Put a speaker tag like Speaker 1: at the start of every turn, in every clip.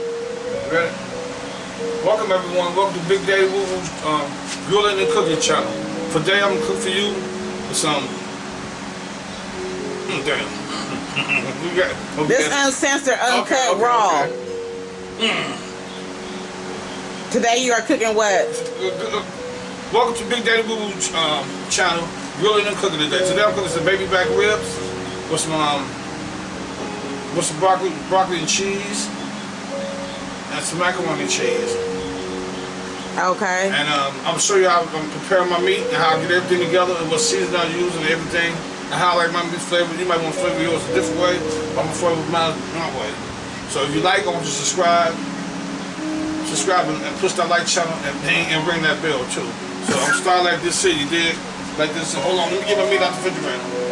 Speaker 1: Ready? Welcome everyone. Welcome to Big Daddy Woo Woo um, Grilling and Cooking Channel. Today I'm gonna cook for you some. Mm, damn. we got, okay.
Speaker 2: This uncensored, uncut,
Speaker 1: Okay, okay,
Speaker 2: raw.
Speaker 1: okay.
Speaker 2: Today you are cooking what?
Speaker 1: Welcome to Big Daddy Woo Woo um, Channel. Grilling and cooking today. Today I'm cooking some baby back ribs with some um, with some broccoli, broccoli and cheese, and some macaroni cheese.
Speaker 2: Okay.
Speaker 1: And um, I'm gonna show you how I'm preparing my meat and how I get everything together and what season I use and everything and how I like my meat flavored. You might want to flavor yours a different way, but I'm gonna flavor mine my way. So if you like, I want you to subscribe, subscribe and, and push that like channel and ding and ring that bell too. So I'm starting like this city, did like this. Hold on, let me get my meat out the refrigerator.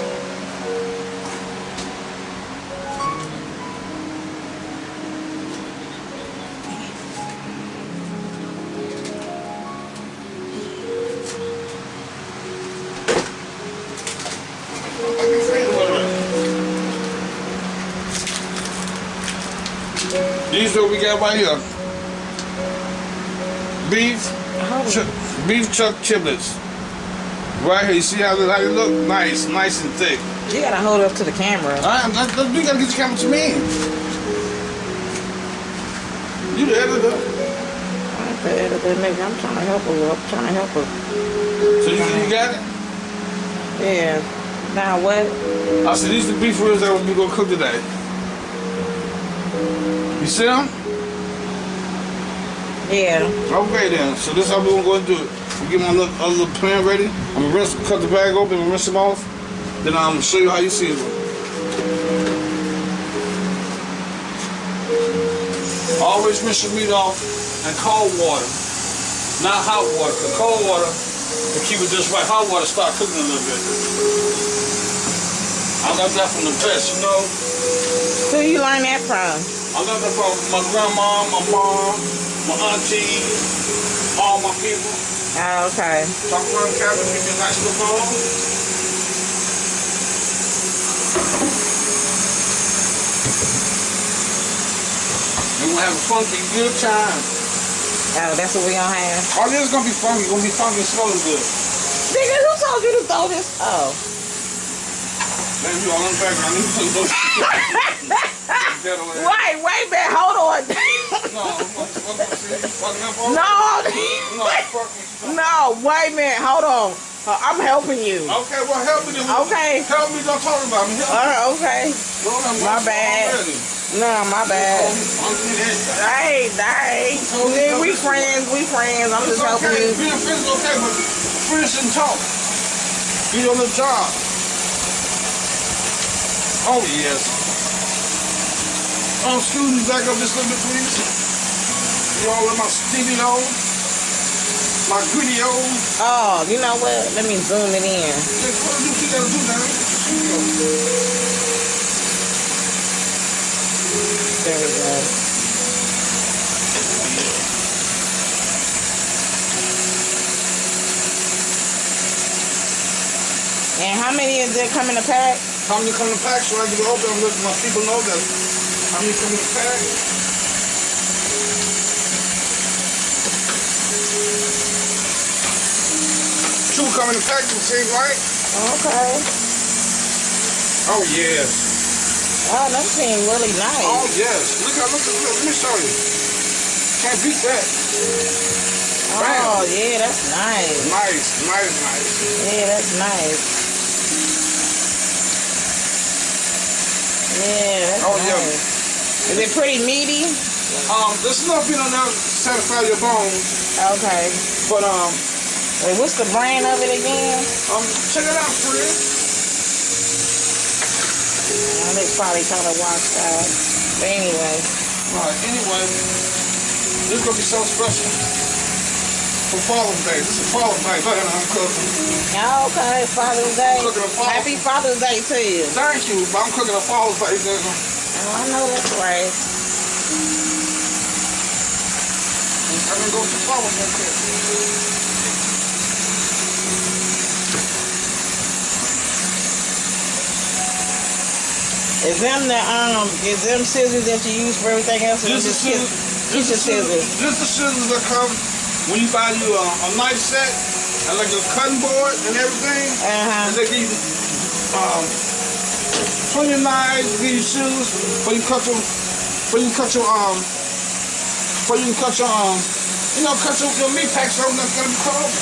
Speaker 1: These are what we got right here. Beef, ch- beef chuck chiblets. Right here, you see how they, how they look? Nice, nice and thick.
Speaker 2: You gotta hold up to the camera.
Speaker 1: All right, we gotta get the camera to me. You the editor.
Speaker 2: I'm the editor, nigga. I'm trying to help her. I'm trying to help her.
Speaker 1: So you, you got it?
Speaker 2: Yeah. Now what?
Speaker 1: I said, these are the beef ribs that we gonna cook today. You see them?
Speaker 2: Yeah.
Speaker 1: Okay then, so this is how we're gonna do it. We get my little, other little pan ready. I'm gonna rinse, cut the bag open and rinse them off. Then I'm gonna show you how you season them. Always rinse your meat off in cold water, not hot water. Cause cold water, to keep it just right, hot water start cooking a little bit. I got that from the vets, you know.
Speaker 2: Who you learn that from?
Speaker 1: I learned that from my grandma, my mom, my auntie, all my people.
Speaker 2: Oh, okay.
Speaker 1: Talk around cabin, give me a nice little bowl. And we'll have a funky good time.
Speaker 2: Oh, that's what we gonna have.
Speaker 1: Oh, this is gonna be funky, gonna be funky and smelling good.
Speaker 2: Nigga, who told you to throw this? Oh.
Speaker 1: Man, you all in the background, me put those.
Speaker 2: Wait, wait minute. Hold on.
Speaker 1: No, I'm gonna see you fucking up all
Speaker 2: no.
Speaker 1: No, fuck me.
Speaker 2: no, wait a minute. Hold on. Uh, I'm helping you.
Speaker 1: Okay, well, help me.
Speaker 2: Okay.
Speaker 1: Help me, don't talk about me. Help me.
Speaker 2: Uh, okay. My bad. No, my bad.
Speaker 1: I'm getting it.
Speaker 2: Hey, hey. Yeah, we friends, we friends. I'm
Speaker 1: It's
Speaker 2: just helping
Speaker 1: okay.
Speaker 2: you.
Speaker 1: Being friends is okay, but friends shouldn't talk. Be on the job. Oh, yes. Um, students, back up just a little bit, please. In my studio, my video.
Speaker 2: Oh, you know what? Let me zoom it in.
Speaker 1: Just what do you gotta do now?
Speaker 2: There we go. And how many is it come in a pack?
Speaker 1: How many come to pack so I can open and let my people know that how many come to pack? Come in the pack, you see, right?
Speaker 2: Okay.
Speaker 1: Oh, yes.
Speaker 2: Oh, that seems really nice.
Speaker 1: Oh
Speaker 2: nice.
Speaker 1: yes. Look at look at look. Let me show you. Can't beat that.
Speaker 2: Oh, yeah, that's nice.
Speaker 1: Nice, nice, nice.
Speaker 2: Yeah, that's nice. Yeah, that's
Speaker 1: Oh, yeah.
Speaker 2: Is it pretty meaty?
Speaker 1: Um, there's enough on there to satisfy your bones,
Speaker 2: Okay.
Speaker 1: but um,
Speaker 2: Wait, what's the brand of it again?
Speaker 1: um, check it out, friend.
Speaker 2: Oh, they probably kind of washed out. But anyway.
Speaker 1: Alright, anyway, this is gonna be so special for Father's Day. This is Father's Day. Look at I'm cooking.
Speaker 2: Okay, Father's Day.
Speaker 1: Father's
Speaker 2: Happy Father's Day to you.
Speaker 1: Thank you, but I'm cooking a Father's Day dinner.
Speaker 2: Oh, I know that's right.
Speaker 1: I'm gonna go to Father's Day
Speaker 2: Is them the um is them scissors that you use for everything else?
Speaker 1: This
Speaker 2: just
Speaker 1: is scissors. This is
Speaker 2: scissors?
Speaker 1: This is scissors that come when you buy you a, a knife set and like a cutting board and everything.
Speaker 2: Uh huh.
Speaker 1: And they give you um, plenty of knives, give you scissors, for you cut your, for you cut your um, for you cut your um, you know, cut your, your meat pack so that's gonna be cut open.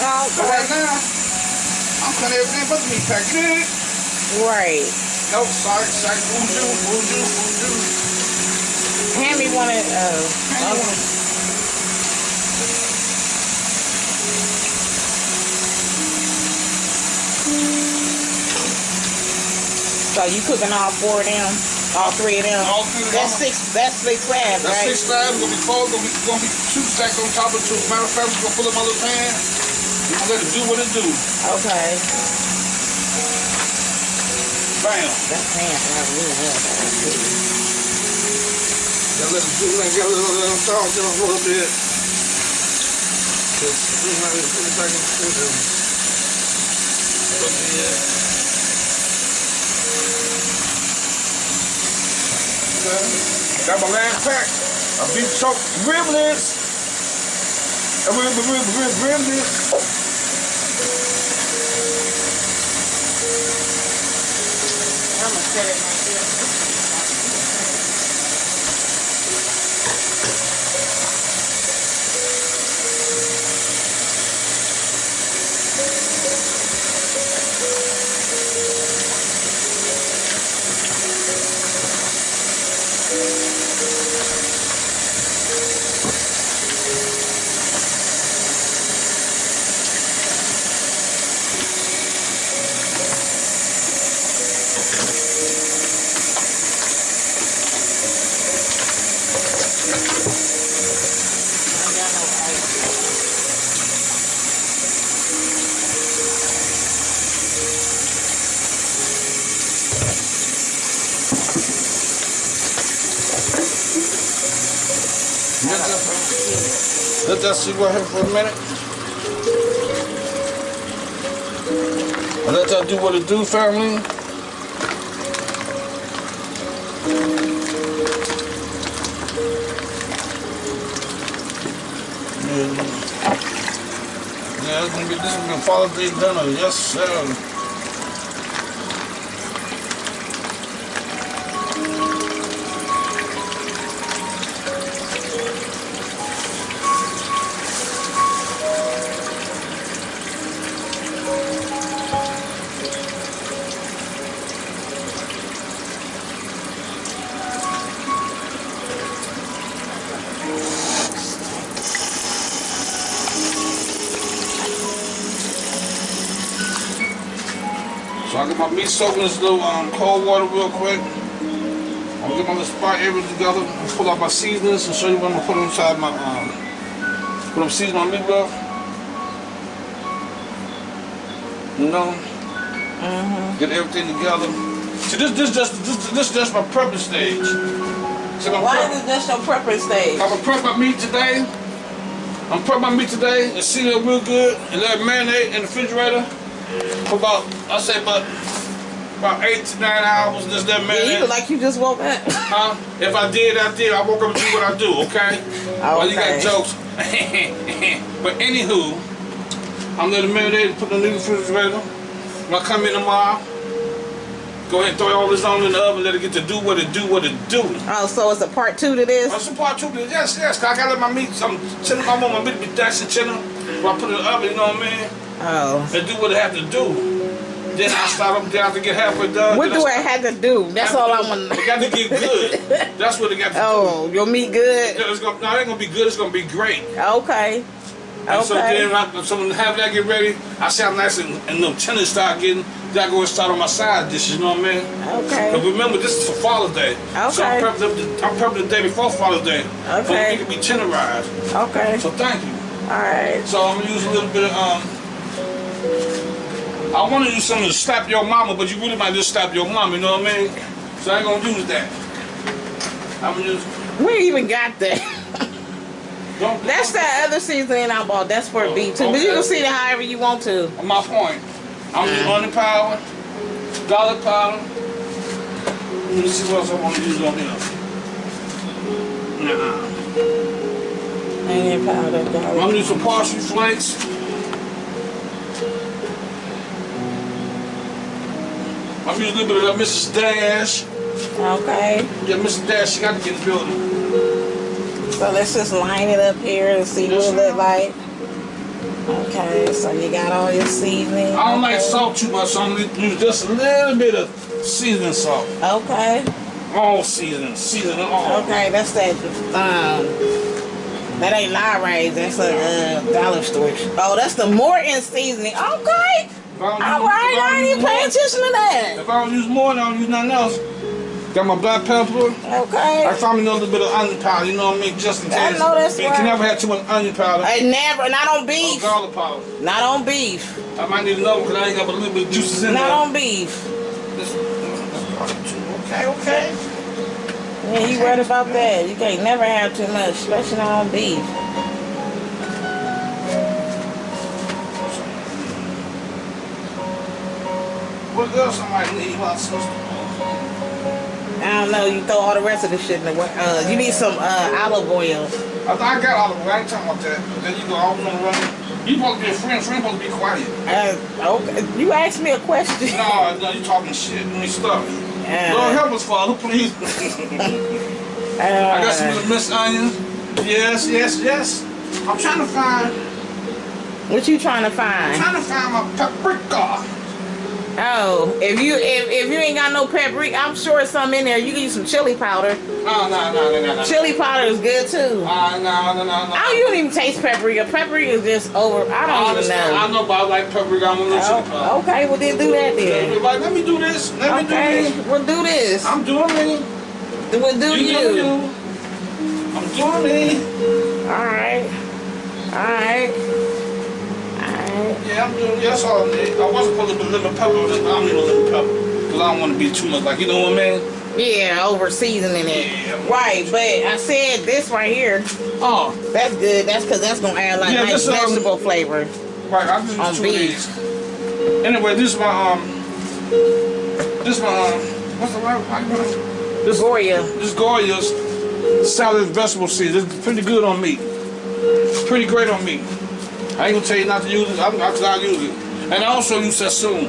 Speaker 2: huh.
Speaker 1: But right now, I'm cutting everything but the meat pack. You did it?
Speaker 2: Right.
Speaker 1: Nope, sorry, sorry, voodoo, voodoo, voodoo.
Speaker 2: Hand me one of uh.
Speaker 1: One.
Speaker 2: So you cooking all four of them? All three of them?
Speaker 1: All three of
Speaker 2: That's six. That's six slabs,
Speaker 1: That's
Speaker 2: right?
Speaker 1: six slabs, gonna be four, gonna be, gonna be two stacks on top of two. Matter of fact, we're gonna pull up my little pan. We're gonna let it do what it do.
Speaker 2: Okay.
Speaker 1: Bam.
Speaker 2: That's pants. I really love.
Speaker 1: Gotta let it do, like, gotta let it, let it thaw a little bit. Just, you know, just put it back in the freezer. Put it in. Okay. Got my last pack. A beef chuck riblets. A rib, rib, rib, riblets.
Speaker 2: I'm gonna
Speaker 1: Let that, sit right here for a minute. Let that do what it do, family. Yeah, it's gonna be this is gonna Father's Day dinner, yes sir. My meat soaked in this little um, cold water real quick. I'm gonna get my little spot area together, pull out my seasonings and show you what I'm gonna put inside my um what I'm seasoning my meat with. You know,
Speaker 2: Mm-hmm.
Speaker 1: get everything together. See this this just this this just my prepping stage. So I'm
Speaker 2: Why
Speaker 1: prep-
Speaker 2: is this your prepping stage?
Speaker 1: I'm gonna prep my meat today. I'm prep my meat today and seal it real good and let it marinate in the refrigerator for about I say about about eight to nine hours. Just let it
Speaker 2: Yeah, you look like you just woke up.
Speaker 1: Huh? If I did, I did. I woke up and do what I do, okay? Well, you got jokes. but anywho, I'm it marinate, put it in the refrigerator. When I come in tomorrow, go ahead and throw all this on in the oven, let it get to do what it do, what it do.
Speaker 2: Oh, so it's a part two to this?
Speaker 1: It's a part two. to this, Yes, yes. I gotta let my meat. I'm chilling. I want my meat be and chilling. When I put it in the oven, you know what I mean?
Speaker 2: Oh.
Speaker 1: And do what it have to do. Then I start up there to get halfway done.
Speaker 2: What do
Speaker 1: I
Speaker 2: I have to do? That's all I want to
Speaker 1: It got to get good. That's what it got to do.
Speaker 2: Oh, your meat
Speaker 1: do.
Speaker 2: good?
Speaker 1: It's gonna, no, it ain't gonna be good. It's gonna be great.
Speaker 2: Okay.
Speaker 1: And so then,
Speaker 2: Okay.
Speaker 1: I, so when have that get ready, I see how nice and, and the chili start getting. Then I go and start on my side dishes. You know what I mean?
Speaker 2: Okay.
Speaker 1: But remember, this is for Father's Day. Okay. So I'm
Speaker 2: Okay.
Speaker 1: prepping, up the, I'm prepping the day before Father's Day. Okay. So
Speaker 2: Okay.
Speaker 1: it can be tenderized.
Speaker 2: Okay.
Speaker 1: So thank you.
Speaker 2: Alright.
Speaker 1: So I'm gonna use a little bit of um. I want to use something to slap your mama, but you really might just slap your mama. You know what I mean? So I ain't gonna use that. I'm gonna use.
Speaker 2: We even got that.
Speaker 1: Don't,
Speaker 2: That's that other seasoning I bought. That's for oh, beef too. But you can see it however you want to.
Speaker 1: My point, I'm using onion powder, garlic powder, Let me see what else I want to use on here. Nah.
Speaker 2: Onion powder, garlic.
Speaker 1: I'm
Speaker 2: garlic.
Speaker 1: gonna use some parsley flakes. I'm gonna use a little bit of Mrs. Dash.
Speaker 2: Okay.
Speaker 1: Yeah, Mrs. Dash, she got to get the building.
Speaker 2: So let's just line it up here and see what it look like. Okay, so you got all your seasoning.
Speaker 1: I don't like salt too much, so I'm gonna use just a little bit of seasoning salt.
Speaker 2: Okay.
Speaker 1: All seasoning, seasoning all.
Speaker 2: Okay, that's that. Um, that ain't Lawry's. That's a uh, dollar store. Oh, that's the Morton seasoning. Okay. All right,
Speaker 1: I
Speaker 2: ain't even paying attention to that.
Speaker 1: If I don't use more, I don't use nothing else. Got my black pepper.
Speaker 2: Okay.
Speaker 1: I found me a little bit of onion powder, you know what I mean? Just in case.
Speaker 2: I know that's
Speaker 1: You
Speaker 2: right.
Speaker 1: can never have too much onion powder.
Speaker 2: I never, not on
Speaker 1: Or
Speaker 2: beef.
Speaker 1: garlic powder.
Speaker 2: Not on beef.
Speaker 1: I might need another because I ain't got a little bit of juices in
Speaker 2: Not
Speaker 1: there.
Speaker 2: on beef.
Speaker 1: This- Okay, okay.
Speaker 2: Yeah, you worried about that. You can't never have too much, especially on beef.
Speaker 1: What else might need while?
Speaker 2: I don't know. You throw all the rest of the shit in the. wa- Uh, you need some uh, olive oil.
Speaker 1: I thought I got all of it. I ain't talking about that. Then you go all on the run. You supposed to be a friend. Friend supposed to be quiet.
Speaker 2: Uh, okay. You asked me a question.
Speaker 1: No, no, you talking shit. Let me
Speaker 2: Uh,
Speaker 1: Lord help us, Father, please.
Speaker 2: uh,
Speaker 1: I got some of the minced onions. Yes, yes, yes. I'm trying to find,
Speaker 2: What you trying to find?
Speaker 1: I'm trying to find my paprika.
Speaker 2: Oh, if you if, if you ain't got no paprika, I'm sure it's some in there. You can use some chili powder.
Speaker 1: No, no, no, no, no, no.
Speaker 2: Chili powder is good too.
Speaker 1: Ah, no, no, no, no.
Speaker 2: I you don't even taste paprika. Paprika is just over. I don't
Speaker 1: Honestly,
Speaker 2: even know.
Speaker 1: I know, but I like paprika. I'm a little chili powder.
Speaker 2: Oh, okay, well then do that then.
Speaker 1: Like, let me do this. Let me do
Speaker 2: Okay,
Speaker 1: this.
Speaker 2: we'll do this.
Speaker 1: I'm doing me.
Speaker 2: We'll do
Speaker 1: You
Speaker 2: you.
Speaker 1: do you. I'm doing me.
Speaker 2: All right. All right. All right.
Speaker 1: Yeah, I'm doing. That's all I. I wasn't supposed to put lemon pepper but I don't need no pepper because I don't want to be too much. Like you know what I mean?
Speaker 2: Yeah, over seasoning it.
Speaker 1: Yeah.
Speaker 2: Right, but I said this right here.
Speaker 1: Oh,
Speaker 2: That's good. That's because that's gonna add like
Speaker 1: Yeah,
Speaker 2: nice
Speaker 1: this, um,
Speaker 2: vegetable flavor.
Speaker 1: right. I just
Speaker 2: On
Speaker 1: two
Speaker 2: beef.
Speaker 1: Anyway, this is my um. This is my um. What's the right? You? This
Speaker 2: Goya.
Speaker 1: This Goya's salad vegetable season. It's pretty good on meat. Pretty great on meat. I ain't gonna tell you not to use it. I'm not gonna use it. And I also use Sazón.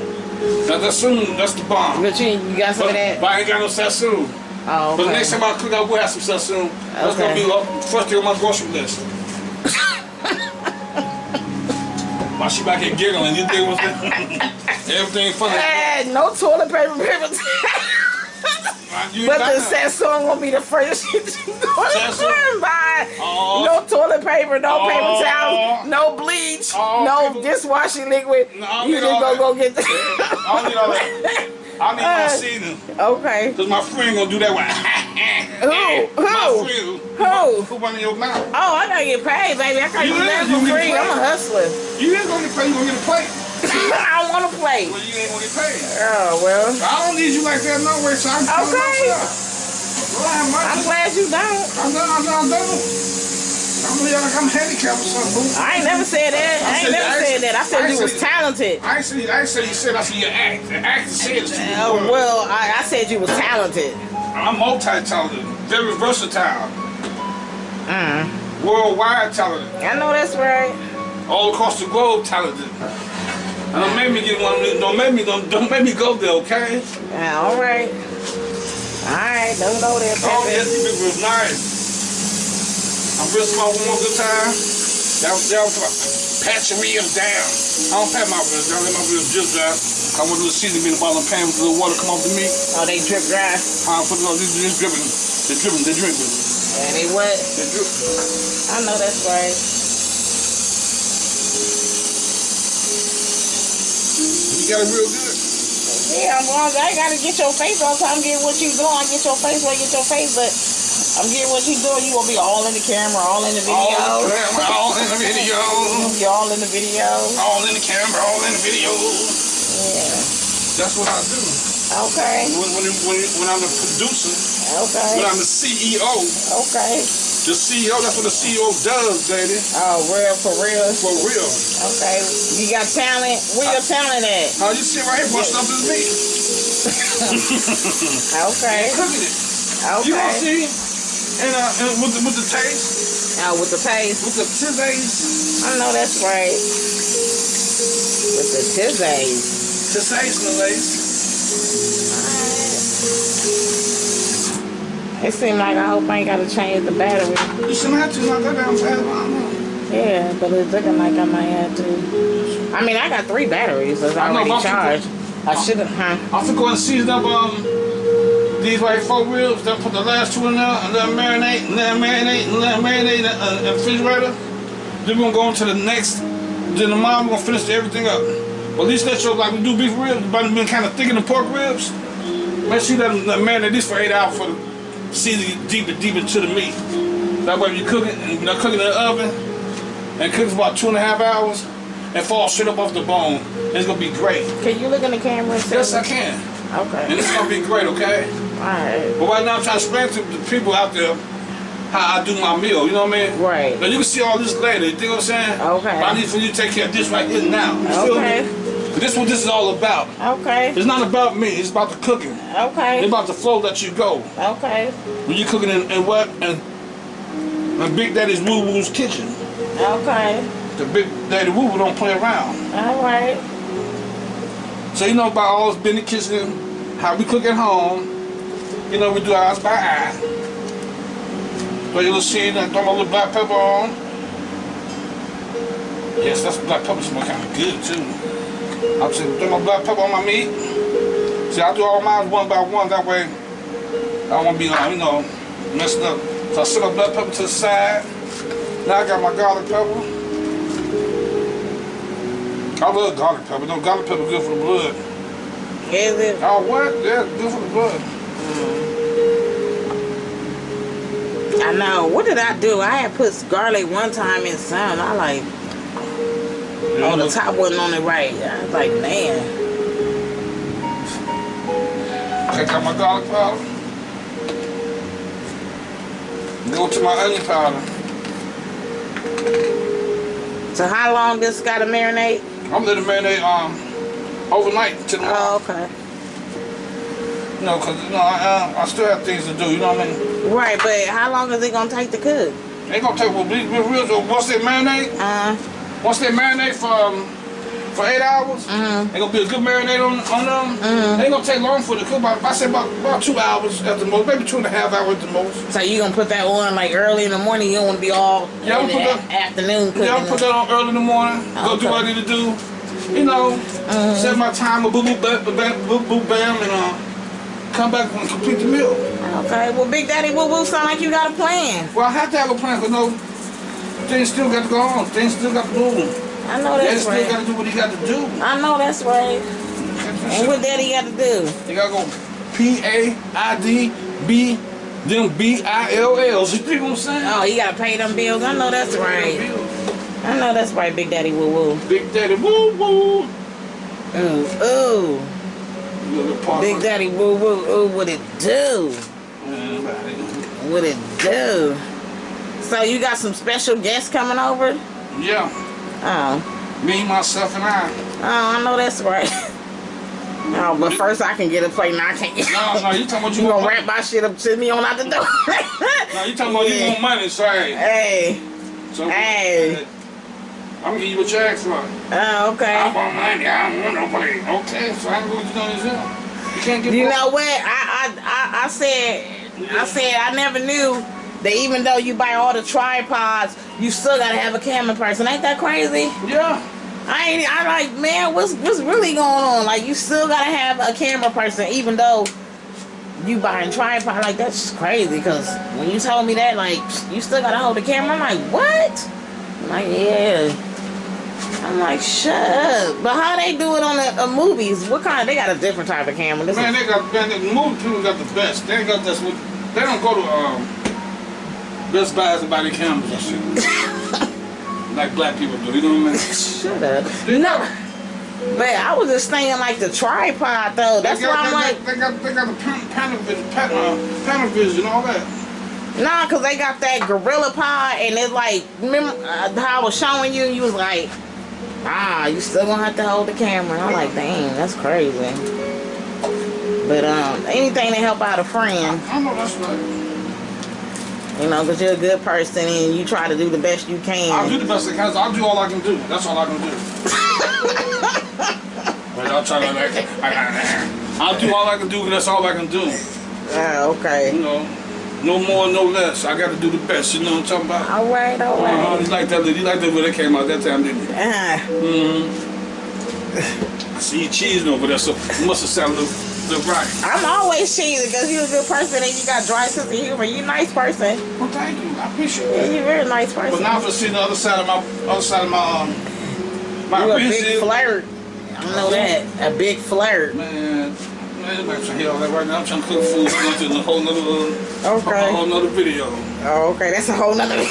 Speaker 1: Now Sazón, that's the bomb.
Speaker 2: But you, you got some
Speaker 1: But,
Speaker 2: of that?
Speaker 1: but I ain't got no Sazón.
Speaker 2: Oh,
Speaker 1: But
Speaker 2: okay.
Speaker 1: the next time I cook, I will have some Sazón. Okay. That's gonna be first thing on my grocery list. Why she back here giggling? You think what's everything funny?
Speaker 2: Eh, no toilet paper. But the. Sazón gonna be the first shit you go
Speaker 1: Sazón?
Speaker 2: and buy.
Speaker 1: Oh.
Speaker 2: No toilet paper, no
Speaker 1: Oh.
Speaker 2: paper towels, no bleach,
Speaker 1: Oh,
Speaker 2: no dishwashing liquid.
Speaker 1: No,
Speaker 2: you just go go get the.
Speaker 1: I don't need all that. I need my
Speaker 2: Uh,
Speaker 1: seasoning.
Speaker 2: okay.
Speaker 1: Cause my friend gonna do that one.
Speaker 2: Who?
Speaker 1: My
Speaker 2: Who?
Speaker 1: friend.
Speaker 2: Who?
Speaker 1: Who one in your mouth?
Speaker 2: Oh, I gotta get paid, baby. I can't
Speaker 1: You
Speaker 2: do
Speaker 1: is.
Speaker 2: For
Speaker 1: get
Speaker 2: free. I'm a hustler.
Speaker 1: You ain't gonna get paid. You gonna get a plate.
Speaker 2: I want to play.
Speaker 1: Well, you ain't gonna get paid.
Speaker 2: Oh well.
Speaker 1: I don't need you like that no way. So I'm
Speaker 2: Okay.
Speaker 1: Well, I'm,
Speaker 2: I'm glad you don't.
Speaker 1: I'm not. I'm not. I'm not. I'm like I'm handicapped or something. boo.
Speaker 2: I ain't never said that. I ain't
Speaker 1: said-
Speaker 2: never
Speaker 1: I
Speaker 2: said
Speaker 1: said-
Speaker 2: that. I said
Speaker 1: I
Speaker 2: you was talented.
Speaker 1: I ain't say. I ain't say you said. I said you act. The actor said to.
Speaker 2: Oh well, I, I said you was talented.
Speaker 1: I'm multi-talented, very versatile,
Speaker 2: Mm.
Speaker 1: worldwide talented.
Speaker 2: I know that's right.
Speaker 1: all across the globe talented. And don't make me get one. of these- Don't make me. Don't, don't make me go there. Okay.
Speaker 2: Yeah, all right. All right, don't go there,
Speaker 1: Oh yes,
Speaker 2: Pepe.
Speaker 1: you was nice. I'm real small one more good time. That was that was pat your ribs down. I don't pat my ribs down. Let my ribs just dry. I want a little seasoning in the bottom of the pan with a little water come off the meat.
Speaker 2: Oh, they drip dry.
Speaker 1: I put it on. This dripping. They're dripping. They're dripping.
Speaker 2: And they what?
Speaker 1: They're dripping.
Speaker 2: I know that's right.
Speaker 1: Got it real good.
Speaker 2: Yeah, I'm. I gotta get your face the time. Get what you doing. I get your face where I get your face, but I'm getting what you doing. You gonna be all in the camera, all in the video.
Speaker 1: All in the camera, all in the video.
Speaker 2: You all in the video.
Speaker 1: All in the camera, all in the video.
Speaker 2: Yeah.
Speaker 1: That's what I do.
Speaker 2: Okay.
Speaker 1: When, when, when, when I'm the producer,
Speaker 2: Okay.
Speaker 1: when I'm the CEO,
Speaker 2: Okay.
Speaker 1: The CEO, that's what the CEO does, baby.
Speaker 2: Oh, real for real.
Speaker 1: For real.
Speaker 2: Okay. You got talent. Where your talent at?
Speaker 1: How you sit right here busting up this meat?
Speaker 2: Okay.
Speaker 1: Cooking it. Okay. You gonna see, and, uh, and with the with the taste,
Speaker 2: Now with the paste.
Speaker 1: with the tizzays,
Speaker 2: I know that's right. With the tizzays.
Speaker 1: sensationalize.
Speaker 2: It seems like I hope I ain't gotta change the battery.
Speaker 1: You shouldn't have to not that damn fast. I don't know.
Speaker 2: Yeah, but it's looking like I might have to. I mean, I got three batteries that's
Speaker 1: I know,
Speaker 2: already
Speaker 1: I'm
Speaker 2: charged. I shouldn't, huh?
Speaker 1: I'm finna go and season up um these white four ribs. Then put the last two in there and let them marinate and let them marinate and let them marinate in the uh, refrigerator. Then we're gonna go into the next. Then tomorrow we're gonna finish everything up. But at least let you like we do beef ribs, but been kind of thick in the pork ribs. Make sure you let them let marinate this for eight hours for the season deeper, deep into the meat. That way, you cook it and you know, cook it in the oven and cook it for about two and a half hours and fall straight up off the bone. It's gonna be great.
Speaker 2: Can you look in the camera and?
Speaker 1: Yes, I can.
Speaker 2: Okay.
Speaker 1: And it's gonna be great, okay?
Speaker 2: Alright.
Speaker 1: But right now I'm trying to explain to the people out there how I do my meal, you know what I mean?
Speaker 2: Right.
Speaker 1: Now you can see all this later, you think what I'm saying?
Speaker 2: Okay.
Speaker 1: But I need for you to take care of this right here now. You
Speaker 2: Okay.
Speaker 1: This is what this is all about.
Speaker 2: Okay.
Speaker 1: It's not about me, it's about the cooking.
Speaker 2: Okay.
Speaker 1: It's about the flow that you go.
Speaker 2: Okay.
Speaker 1: When you're cooking in, in what? In, in Big Daddy's Woo Woo's kitchen.
Speaker 2: Okay.
Speaker 1: The Big Daddy Woo Woo don't play around.
Speaker 2: Alright.
Speaker 1: So you know about all this in the kitchen, how we cook at home. You know, we do eyes by eye. So you will see that throw my little black pepper on. Yes, that's black pepper smell kind of good too. I'll say throw my black pepper on my meat. See, I do all mine one by one. That way, I won't be, uh, you know, messed up. So I set my black pepper to the side. Now I got my garlic pepper. I love garlic pepper. No, garlic pepper good for the blood.
Speaker 2: Is it?
Speaker 1: Oh, what? Yeah, good for the blood.
Speaker 2: I know. What did I do? I had put garlic one time in some. I like, oh, the top wasn't on it right. I was like, man.
Speaker 1: Take out my garlic powder. Go to my onion powder.
Speaker 2: So how long this got to marinate?
Speaker 1: I'm letting it marinate um overnight to the
Speaker 2: Oh, okay.
Speaker 1: You know, cause you know I, uh, I still have things to do. You know what I mean?
Speaker 2: Right, but how long is it gonna take to cook?
Speaker 1: Ain't gonna take well, be, be real. So once they marinate,
Speaker 2: Uh,
Speaker 1: once they marinate for um, for eight hours,
Speaker 2: Mhm.
Speaker 1: ain't gonna be a good marinade on on them.
Speaker 2: Mhm.
Speaker 1: Ain't gonna take long for it to cook. About I say about about two hours at the most, maybe two and a half hours at the most.
Speaker 2: so you gonna put that on like early in the morning? You don't want to be all
Speaker 1: Yeah,
Speaker 2: in the
Speaker 1: that-
Speaker 2: afternoon cooking.
Speaker 1: Yeah, I'll put that on early in the morning. Go do what I need to do. You know, set my timer, boo boo bam, bam, boo boo bam, and uh, come back and complete the meal.
Speaker 2: Okay, well, Big Daddy Woo Woo sound like you got a plan.
Speaker 1: Well, I have to have a plan, but no, things still got to go on. Things still got to move.
Speaker 2: I know that's
Speaker 1: Daddy
Speaker 2: that's
Speaker 1: still got
Speaker 2: right.
Speaker 1: to do what he got to do.
Speaker 2: I know that's right. And what Daddy got to do?
Speaker 1: He got to go P A I D B, then B I L L's. You think what I'm saying?
Speaker 2: Oh, he got to pay them bills. I know that's right. I know that's right, Big Daddy Woo Woo.
Speaker 1: Big Daddy, woo woo.
Speaker 2: Ooh, ooh. Big Daddy Woo Woo, ooh, what it do? What it do? So you got some special guests coming over?
Speaker 1: Yeah,
Speaker 2: Oh,
Speaker 1: me, myself, and I.
Speaker 2: oh, I know that's right. Oh, but first I can get a plate. Now I can't get.
Speaker 1: No, no, you talking about you
Speaker 2: You
Speaker 1: want
Speaker 2: gonna wrap my shit up, send me on out the door.
Speaker 1: No, you talking about you want money, so hey.
Speaker 2: Hey,
Speaker 1: So,
Speaker 2: Hey.
Speaker 1: I'm gonna give you a check asked for.
Speaker 2: oh,
Speaker 1: I
Speaker 2: okay.
Speaker 1: want money, I don't want no plate. Okay, so I can go what you doing this. You can't get
Speaker 2: You know what? I, I, I, I said, I said I never knew that even though you buy all the tripods, you still gotta have a camera person. Ain't that crazy?
Speaker 1: Yeah.
Speaker 2: I ain't. I like, man, what's what's really going on? Like, you still gotta have a camera person, even though you buying tripod. Like, that's just crazy. Cause when you told me that, like, you still gotta hold the camera. I'm like, what? I'm like, yeah. I'm like, shut up. But how they do it on the uh, movies? What kind? They got a different type of camera. This
Speaker 1: Man,
Speaker 2: is,
Speaker 1: they got man, the movie people got the best. They got this they don't go to um Best Buys and buy the cameras and shit. like black people do, you know what I mean?
Speaker 2: shut up. No. But I was just thinking like the tripod though. That's
Speaker 1: they
Speaker 2: why I'm
Speaker 1: they
Speaker 2: like,
Speaker 1: they got they got the pan, Panavision, pan, uh, Panavision, all that.
Speaker 2: Nah, cause they got that gorilla pod, and it's like, remember uh, how I was showing you? And you was like, ah, you still gonna have to hold the camera. I'm like, dang, that's crazy. But um, anything to help out a friend,
Speaker 1: I know that's right.
Speaker 2: You know, because you're a good person and you try to do the best you can.
Speaker 1: I'll do the best I can. I'll do all I can do. That's all I can do. but I'll try to like, I'll do all I can do. 'cause That's all I can do.
Speaker 2: Ah,
Speaker 1: You
Speaker 2: okay.
Speaker 1: You know, no more, no less. I got to do the best. You know what I'm talking about?
Speaker 2: All right, all
Speaker 1: Uh-huh. You like that? You like that when it came out that time, didn't you?
Speaker 2: Ah,
Speaker 1: Mm-hmm. I see you cheesing over there, so you must have sounded the right.
Speaker 2: I'm always cheesy because you're a good person and you got dry sense of humor. You're a nice person.
Speaker 1: Well, thank you. I appreciate
Speaker 2: Yeah, you're a very nice person.
Speaker 1: But now for seeing the other side of my other side of my um my
Speaker 2: you're a big flirt. I know that. A big flirt.
Speaker 1: Man, man, I'm not trying to hear all that right now. I'm trying to cook food for lunch in a whole nother uh, a
Speaker 2: Okay.
Speaker 1: whole nother video.
Speaker 2: Oh, okay. That's a whole nother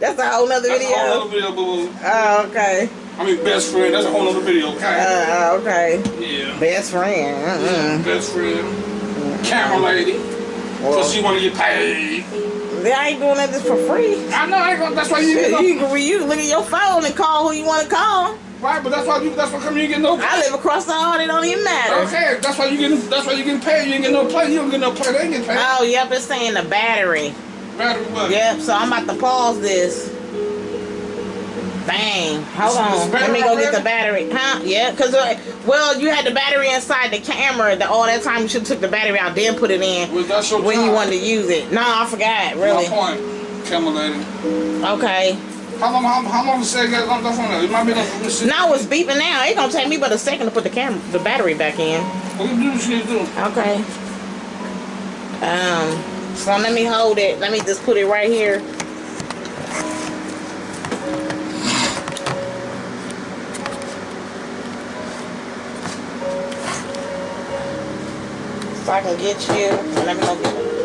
Speaker 2: That's a whole nother
Speaker 1: That's a whole
Speaker 2: video.
Speaker 1: nother video, boo.
Speaker 2: Oh, okay.
Speaker 1: I mean, best friend. That's a whole other video, okay?
Speaker 2: Uh, okay.
Speaker 1: yeah.
Speaker 2: Best friend.
Speaker 1: Yeah,
Speaker 2: Mm-mm.
Speaker 1: Best friend. Camera lady.
Speaker 2: Well,
Speaker 1: Cause she wanna get paid.
Speaker 2: I ain't doing that just for free.
Speaker 1: I know. I ain't gonna, that's why you
Speaker 2: Shit,
Speaker 1: get
Speaker 2: you, can, you can look at your phone and call who you want to call.
Speaker 1: Right, but that's why you. That's why come you get no.
Speaker 2: I live across the hall. It don't even matter.
Speaker 1: Okay, that's why you getting. That's why you getting paid. You ain't get no play. You don't get no play. They ain't get paid.
Speaker 2: Oh, yep. It's saying the battery.
Speaker 1: Battery what?
Speaker 2: Yep. So I'm about to pause this. Bang. Hold on. Let me go get the battery. Huh? Yeah. Because, uh, well, you had the battery inside the camera. The, all that time you should have took the battery out, then put it in
Speaker 1: Well,
Speaker 2: when you wanted to use it. No, I forgot. Really.
Speaker 1: My point, camera lady.
Speaker 2: Okay.
Speaker 1: How long? How, how long to say that on the phone? It might be like.
Speaker 2: Now it's beeping now. It gonna take me but a second to put the camera, the battery back in.
Speaker 1: What you do? What you need to do?
Speaker 2: Okay. Um. So let me hold it. Let me just put it right here. So I can get you. Let me go get it.